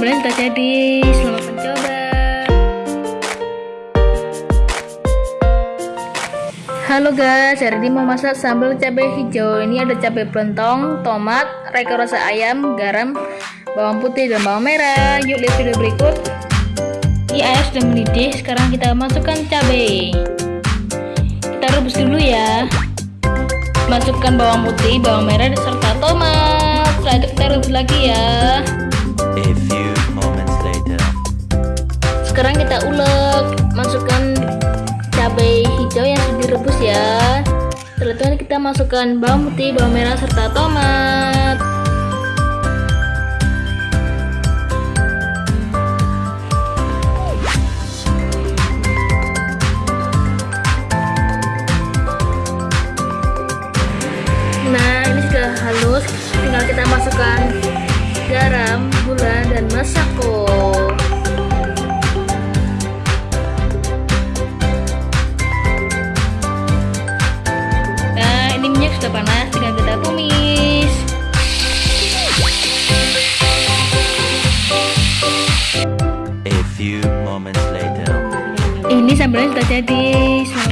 sambalnya sudah jadi. Selamat mencoba. Halo guys, hari ini mau masak sambal cabai hijau. Ini ada cabai pelontong, tomat, reka rasa ayam, garam, bawang putih dan bawang merah. Yuk lihat video berikut. Ini ayam sudah mendidih. Sekarang kita masukkan cabai. Kita rebus dulu ya. Masukkan bawang putih, bawang merah, serta tomat. Setelah itu kita rebus lagi ya. Kita ulek, masukkan cabai hijau yang direbus ya. Setelah itu kita masukkan bawang putih, bawang merah serta tomat. Nah, ini sudah halus. Tinggal kita masukkan garam, gula, dan masako. Sudah panas, tinggal kita tumis. A few moments later. Ini sambalnya sudah jadi. Selamat